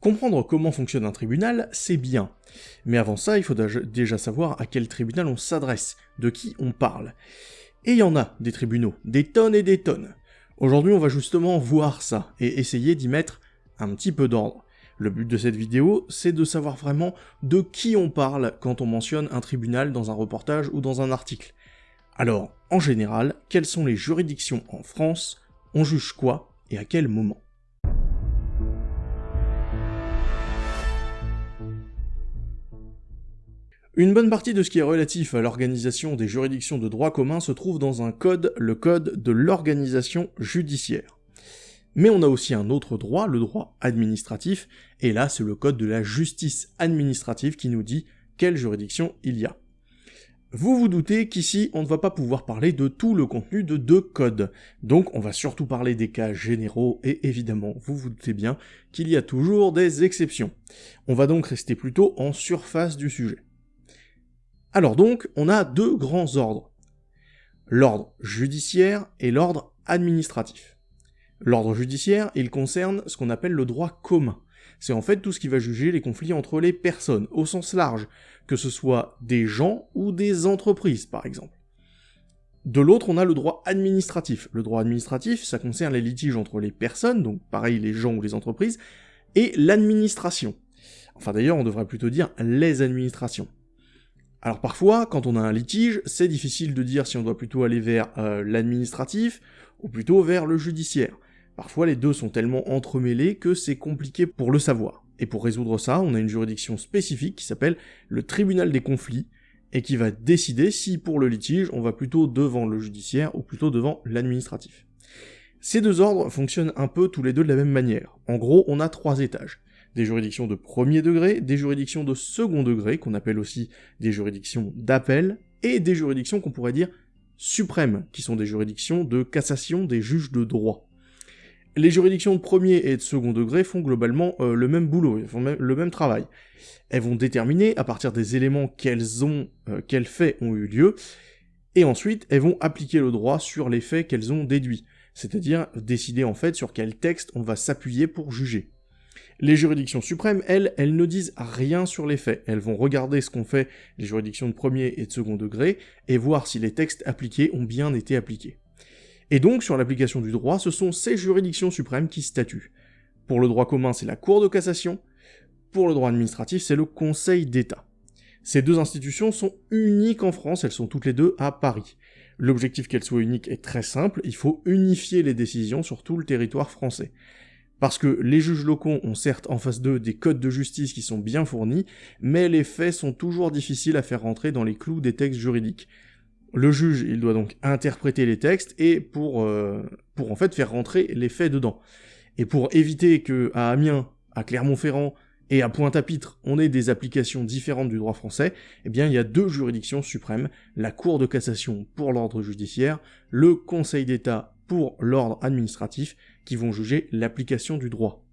Comprendre comment fonctionne un tribunal, c'est bien. Mais avant ça, il faut déjà savoir à quel tribunal on s'adresse, de qui on parle. Et il y en a, des tribunaux, des tonnes et des tonnes. Aujourd'hui, on va justement voir ça, et essayer d'y mettre un petit peu d'ordre. Le but de cette vidéo, c'est de savoir vraiment de qui on parle quand on mentionne un tribunal dans un reportage ou dans un article. Alors, en général, quelles sont les juridictions en France? On juge quoi et à quel moment? Une bonne partie de ce qui est relatif à l'organisation des juridictions de droit commun se trouve dans un code, le code de l'organisation judiciaire. Mais on a aussi un autre droit, le droit administratif, et là c'est le code de la justice administrative qui nous dit quelle juridiction il y a. Vous vous doutez qu'ici on ne va pas pouvoir parler de tout le contenu de deux codes, donc on va surtout parler des cas généraux, et évidemment vous vous doutez bien qu'il y a toujours des exceptions. On va donc rester plutôt en surface du sujet. Alors donc, on a deux grands ordres. L'ordre judiciaire et l'ordre administratif. L'ordre judiciaire, il concerne ce qu'on appelle le droit commun. C'est en fait tout ce qui va juger les conflits entre les personnes, au sens large, que ce soit des gens ou des entreprises, par exemple. De l'autre, on a le droit administratif. Le droit administratif, ça concerne les litiges entre les personnes, donc pareil les gens ou les entreprises, et l'administration. Enfin d'ailleurs, on devrait plutôt dire les administrations. Alors parfois, quand on a un litige, c'est difficile de dire si on doit plutôt aller vers euh, l'administratif ou plutôt vers le judiciaire. Parfois les deux sont tellement entremêlés que c'est compliqué pour le savoir. Et pour résoudre ça, on a une juridiction spécifique qui s'appelle le tribunal des conflits, et qui va décider si pour le litige on va plutôt devant le judiciaire ou plutôt devant l'administratif. Ces deux ordres fonctionnent un peu tous les deux de la même manière. En gros, on a trois étages des juridictions de premier degré, des juridictions de second degré, qu'on appelle aussi des juridictions d'appel, et des juridictions qu'on pourrait dire suprêmes, qui sont des juridictions de cassation des juges de droit. Les juridictions de premier et de second degré font globalement euh, le même boulot, elles font le même travail. Elles vont déterminer, à partir des éléments qu'elles ont, euh, quels faits ont eu lieu, et ensuite elles vont appliquer le droit sur les faits qu'elles ont déduits, c'est-à-dire décider en fait sur quel texte on va s'appuyer pour juger. Les juridictions suprêmes, elles, elles ne disent rien sur les faits. Elles vont regarder ce qu'ont fait les juridictions de premier et de second degré, et voir si les textes appliqués ont bien été appliqués. Et donc, sur l'application du droit, ce sont ces juridictions suprêmes qui statuent. Pour le droit commun, c'est la Cour de cassation, pour le droit administratif, c'est le Conseil d'État. Ces deux institutions sont uniques en France, elles sont toutes les deux à Paris. L'objectif qu'elles soient uniques est très simple, il faut unifier les décisions sur tout le territoire français. Parce que les juges locaux ont certes en face d'eux des codes de justice qui sont bien fournis, mais les faits sont toujours difficiles à faire rentrer dans les clous des textes juridiques. Le juge, il doit donc interpréter les textes et pour, euh, pour en fait faire rentrer les faits dedans. Et pour éviter que à Amiens, à Clermont-Ferrand et à Pointe-à-Pitre, on ait des applications différentes du droit français, eh bien il y a deux juridictions suprêmes, la Cour de cassation pour l'ordre judiciaire, le Conseil d'État pour l'ordre administratif, qui vont juger l'application du droit.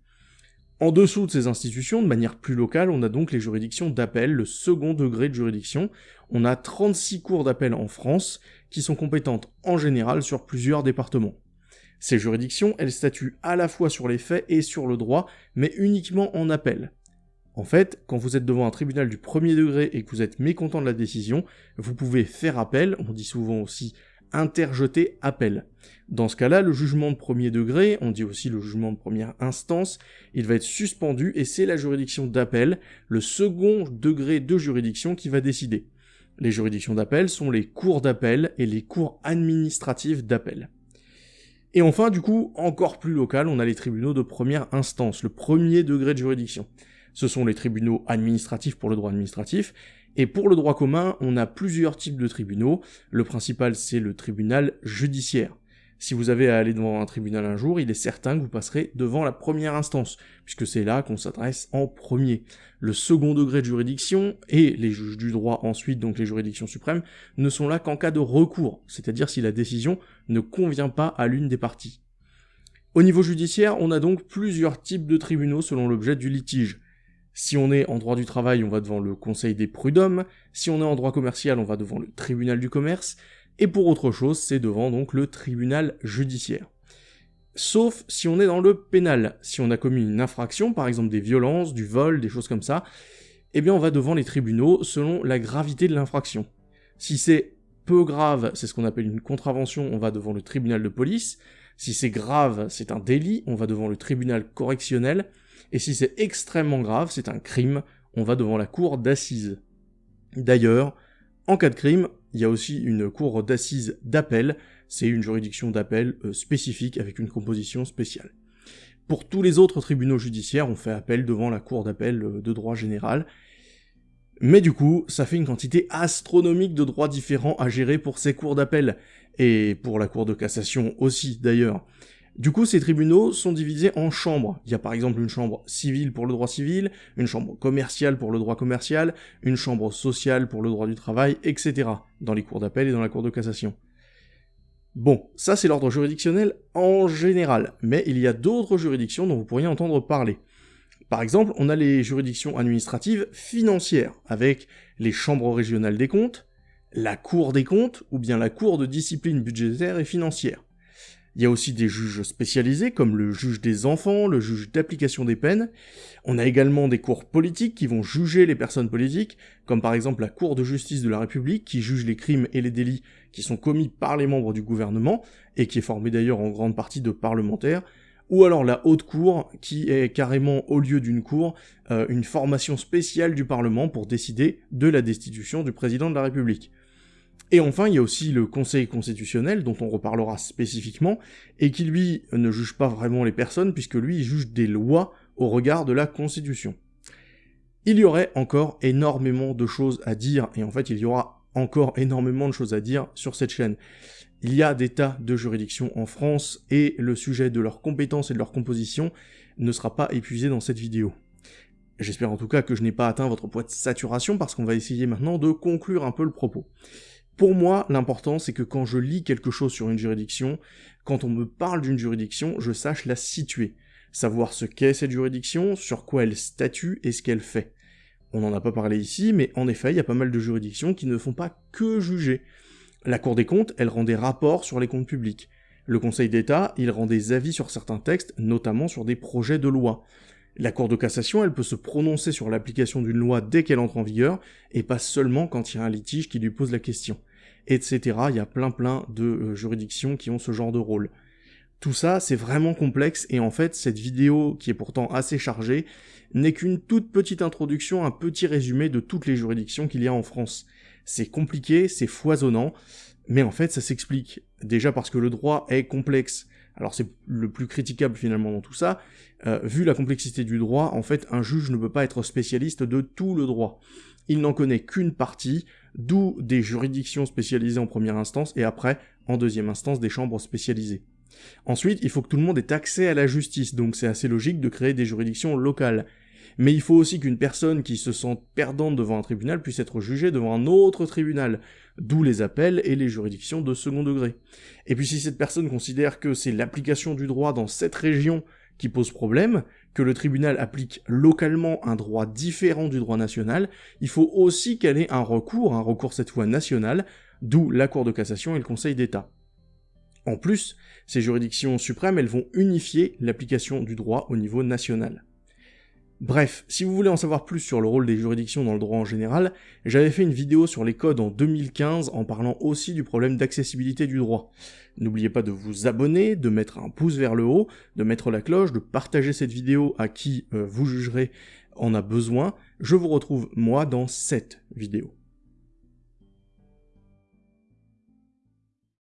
En dessous de ces institutions, de manière plus locale, on a donc les juridictions d'appel, le second degré de juridiction. On a 36 cours d'appel en France, qui sont compétentes en général sur plusieurs départements. Ces juridictions, elles statuent à la fois sur les faits et sur le droit, mais uniquement en appel. En fait, quand vous êtes devant un tribunal du premier degré et que vous êtes mécontent de la décision, vous pouvez faire appel, on dit souvent aussi interjeter appel. Dans ce cas-là, le jugement de premier degré, on dit aussi le jugement de première instance, il va être suspendu et c'est la juridiction d'appel, le second degré de juridiction qui va décider. Les juridictions d'appel sont les cours d'appel et les cours administratifs d'appel. Et enfin, du coup, encore plus local, on a les tribunaux de première instance, le premier degré de juridiction. Ce sont les tribunaux administratifs pour le droit administratif, et pour le droit commun, on a plusieurs types de tribunaux. Le principal, c'est le tribunal judiciaire. Si vous avez à aller devant un tribunal un jour, il est certain que vous passerez devant la première instance, puisque c'est là qu'on s'adresse en premier. Le second degré de juridiction, et les juges du droit ensuite, donc les juridictions suprêmes, ne sont là qu'en cas de recours, c'est-à-dire si la décision ne convient pas à l'une des parties. Au niveau judiciaire, on a donc plusieurs types de tribunaux selon l'objet du litige. Si on est en droit du travail, on va devant le conseil des prud'hommes, si on est en droit commercial, on va devant le tribunal du commerce, et pour autre chose, c'est devant donc le tribunal judiciaire. sauf si on est dans le pénal. Si on a commis une infraction, par exemple des violences, du vol, des choses comme ça, eh bien on va devant les tribunaux selon la gravité de l'infraction. Si c'est peu grave, c'est ce qu'on appelle une contravention, on va devant le tribunal de police. Si c'est grave, c'est un délit, on va devant le tribunal correctionnel. Et si c'est extrêmement grave, c'est un crime, on va devant la cour d'assises. D'ailleurs, en cas de crime, il y a aussi une cour d'assises d'appel, c'est une juridiction d'appel euh, spécifique avec une composition spéciale. Pour tous les autres tribunaux judiciaires, on fait appel devant la cour d'appel euh, de droit général, mais du coup, ça fait une quantité astronomique de droits différents à gérer pour ces cours d'appel, et pour la cour de cassation aussi d'ailleurs. Du coup, ces tribunaux sont divisés en chambres. Il y a par exemple une chambre civile pour le droit civil, une chambre commerciale pour le droit commercial, une chambre sociale pour le droit du travail, etc. dans les cours d'appel et dans la cour de cassation. Bon, ça c'est l'ordre juridictionnel en général, mais il y a d'autres juridictions dont vous pourriez entendre parler. Par exemple, on a les juridictions administratives financières, avec les chambres régionales des comptes, la Cour des comptes, ou bien la Cour de discipline budgétaire et financière. Il y a aussi des juges spécialisés, comme le juge des enfants, le juge d'application des peines. On a également des cours politiques qui vont juger les personnes politiques, comme par exemple la Cour de justice de la République, qui juge les crimes et les délits qui sont commis par les membres du gouvernement, et qui est formée d'ailleurs en grande partie de parlementaires, ou alors la haute cour, qui est carrément au lieu d'une cour, euh, une formation spéciale du Parlement pour décider de la destitution du président de la République. Et enfin, il y a aussi le Conseil constitutionnel, dont on reparlera spécifiquement, et qui lui ne juge pas vraiment les personnes, puisque lui juge des lois au regard de la Constitution. Il y aurait encore énormément de choses à dire, et en fait il y aura encore énormément de choses à dire sur cette chaîne. Il y a des tas de juridictions en France, et le sujet de leurs compétences et de leur composition ne sera pas épuisé dans cette vidéo. J'espère en tout cas que je n'ai pas atteint votre poids de saturation, parce qu'on va essayer maintenant de conclure un peu le propos. Pour moi, l'important, c'est que quand je lis quelque chose sur une juridiction, quand on me parle d'une juridiction, je sache la situer. Savoir ce qu'est cette juridiction, sur quoi elle statue et ce qu'elle fait. On n'en a pas parlé ici, mais en effet, il y a pas mal de juridictions qui ne font pas que juger. La Cour des comptes, elle rend des rapports sur les comptes publics. Le Conseil d'État, il rend des avis sur certains textes, notamment sur des projets de loi. La Cour de cassation, elle peut se prononcer sur l'application d'une loi dès qu'elle entre en vigueur, et pas seulement quand il y a un litige qui lui pose la question. Etc. Il y a plein plein de euh, juridictions qui ont ce genre de rôle. Tout ça, c'est vraiment complexe, et en fait, cette vidéo, qui est pourtant assez chargée, n'est qu'une toute petite introduction, un petit résumé de toutes les juridictions qu'il y a en France. C'est compliqué, c'est foisonnant, mais en fait, ça s'explique. Déjà parce que le droit est complexe, alors c'est le plus critiquable finalement dans tout ça, euh, vu la complexité du droit, en fait un juge ne peut pas être spécialiste de tout le droit. Il n'en connaît qu'une partie, d'où des juridictions spécialisées en première instance, et après, en deuxième instance, des chambres spécialisées. Ensuite, il faut que tout le monde ait accès à la justice, donc c'est assez logique de créer des juridictions locales. Mais il faut aussi qu'une personne qui se sente perdante devant un tribunal puisse être jugée devant un autre tribunal, d'où les appels et les juridictions de second degré. Et puis si cette personne considère que c'est l'application du droit dans cette région qui pose problème, que le tribunal applique localement un droit différent du droit national, il faut aussi qu'elle ait un recours, un recours cette fois national, d'où la Cour de cassation et le Conseil d'État. En plus, ces juridictions suprêmes, elles vont unifier l'application du droit au niveau national. Bref, si vous voulez en savoir plus sur le rôle des juridictions dans le droit en général, j'avais fait une vidéo sur les codes en 2015 en parlant aussi du problème d'accessibilité du droit. N'oubliez pas de vous abonner, de mettre un pouce vers le haut, de mettre la cloche, de partager cette vidéo à qui euh, vous jugerez en a besoin. Je vous retrouve moi dans cette vidéo.